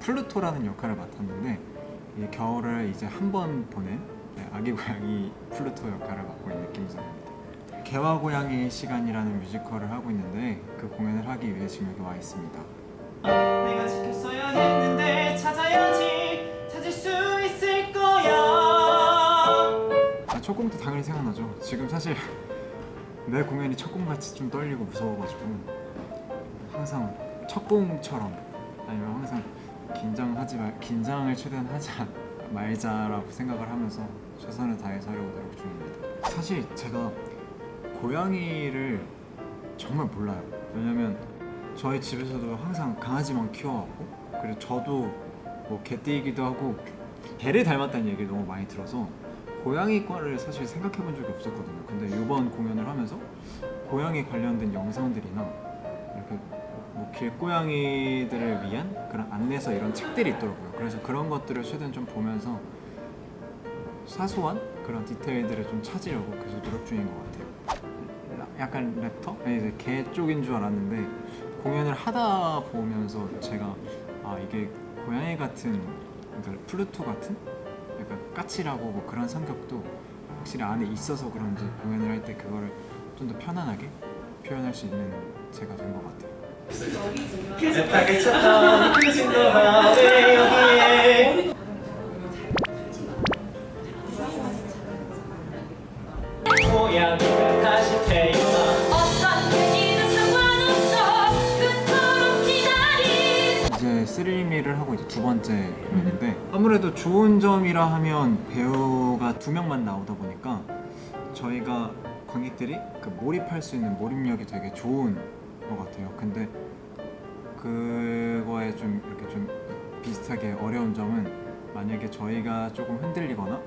플루토라는 역할을 맡았는데 이 겨울을 이제 한 번 보낸 네, 아기 고양이 플루토 역할을 맡고 있는 김성입니다. 개화 고양이 시간이라는 뮤지컬을 하고 있는데 그 공연을 하기 위해 지금 여기 와 있습니다. 내가 지켰어야 했는데 찾아야지 찾을 수 있을 거야 아, 첫 공도 당연히 생각나죠. 지금 사실 매 공연이 첫 공같이 좀 떨리고 무서워가지고 항상 첫 공처럼 아니면 항상 긴장하지 말 긴장을 최대한 하지 않- 말자라고 생각을 하면서 최선을 다해서 하려고 노력 중입니다. 사실 제가 고양이를 정말 몰라요. 왜냐면 저희 집에서도 항상 강아지만 키워왔고 그리고 저도 뭐 개띠이기도 하고 개를 닮았다는 얘기를 너무 많이 들어서 고양이과를 사실 생각해 본 적이 없었거든요. 근데 이번 공연을 하면서 고양이 관련된 영상들이나 이렇게 뭐 길고양이들을 위한 그런 안내서 이런 책들이 있더라고요. 그래서 그런 것들을 최대한 좀 보면서 사소한 그런 디테일들을 좀 찾으려고 계속 노력 중인 것 같아요. 라- 약간 랩터? 아니, 이제 개 쪽인 줄 알았는데 공연을 하다 보면서 제가 아 이게 고양이 같은 그러니까 플루토 같은 약간 까칠하고 뭐 그런 성격도 확실히 안에 있어서 그런지 공연을 할 때 그거를 좀 더 편안하게 표현할 수 있는 제가 된 것 같아요. 비슷하게 쳤던 그 진도가 왜 여기에. 고양이가 다시 태어나. 어떤 얘기는 상관없어. 그토록 기다린 이제 쓰리미를 하고 이제 두 번째 공연인데 아무래도 좋은 점이라 하면 배우가 두 명만 나오다 보니까 저희가 관객들이 그 몰입할 수 있는 몰입력이 되게 좋은 것 같아요. 근데 그거에 좀 이렇게 좀 비슷하게 어려운 점은 만약에 저희가 조금 흔들리거나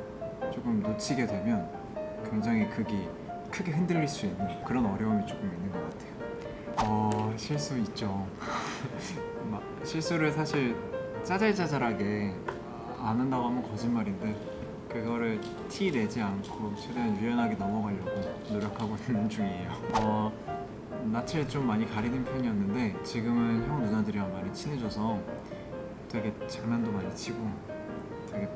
조금 놓치게 되면 굉장히 극이 크게 흔들릴 수 있는 그런 어려움이 조금 있는 것 같아요. 어 실수 있죠. 막 실수를 사실 짜잘짜잘하게 안 한다고 하면 거짓말인데 그거를 티 내지 않고 최대한 유연하게 넘어가려고 노력하고 있는 중이에요. 어, 낯을 좀 많이 가리는 편이었는데 지금은 형 누나들이랑 많이 친해져서 되게 장난도 많이 치고 되게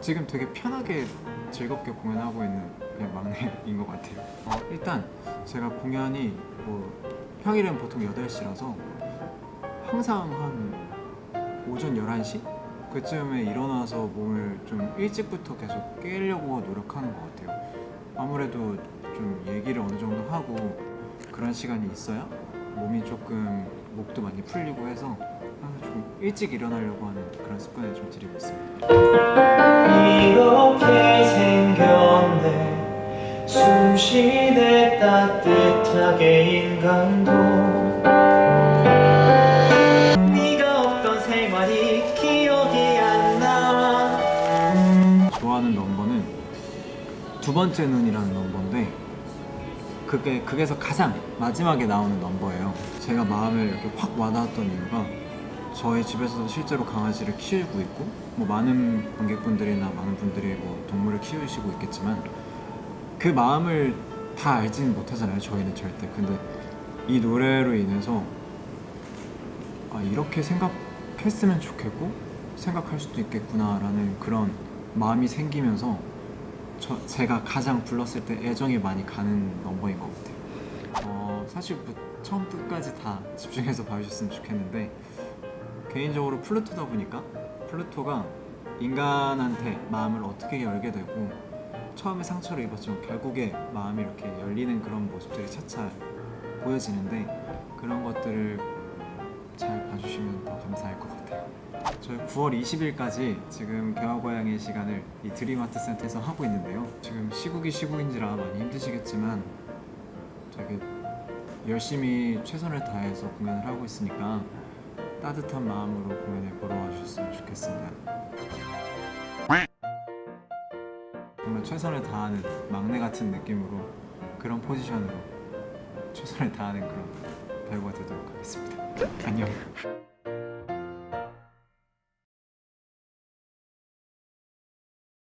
지금 되게 편하게 즐겁게 공연하고 있는 그냥 막내인 것 같아요. 어, 일단 제가 공연이 뭐 평일엔 보통 8시라서 항상 한 오전 11시? 그쯤에 일어나서 몸을 좀 일찍부터 계속 깨려고 노력하는 것 같아요. 아무래도 좀 얘기를 어느 정도 하고 그런 시간이 있어야 몸이 조금 목도 많이 풀리고 해서 항상 좀 일찍 일어나려고 하는 그런 습관을 좀 들이고 있습니다. 이렇게 생겼네 숨쉬네 따뜻하게 인간도 좋아하는 넘버는 두 번째 눈이라는 넘버인데 그게 극에서 가장 마지막에 나오는 넘버예요. 제가 마음을 이렇게 확 와닿았던 이유가 저희 집에서도 실제로 강아지를 키우고 있고 뭐 많은 관객분들이나 많은 분들이 뭐 동물을 키우시고 있겠지만 그 마음을 다 알지는 못하잖아요. 저희는 절대. 근데 이 노래로 인해서 아 이렇게 생각했으면 좋겠고 생각할 수도 있겠구나 라는 그런 마음이 생기면서 저, 제가 가장 불렀을 때 애정이 많이 가는 넘버인 것 같아요. 어, 사실 뭐 처음 끝까지 다 집중해서 봐주셨으면 좋겠는데 개인적으로 플루토다 보니까 플루토가 인간한테 마음을 어떻게 열게 되고 처음에 상처를 입었지만 결국에 마음이 이렇게 열리는 그런 모습들이 차차 보여지는데 그런 것들을 잘 봐주시면 더 감사할 것 같아요. 저희 9월 20일까지 지금 개화고양이 시간을 이 드림아트 센터에서 하고 있는데요. 지금 시국이 시국인지라 많이 힘드시겠지만 되게 열심히 최선을 다해서 공연을 하고 있으니까 따뜻한 마음으로 공연을 보러 와주셨으면 좋겠습니다. 정말 최선을 다하는 막내 같은 느낌으로 그런 포지션으로 최선을 다하는 그런 배우가 되도록 하겠습니다. 안녕.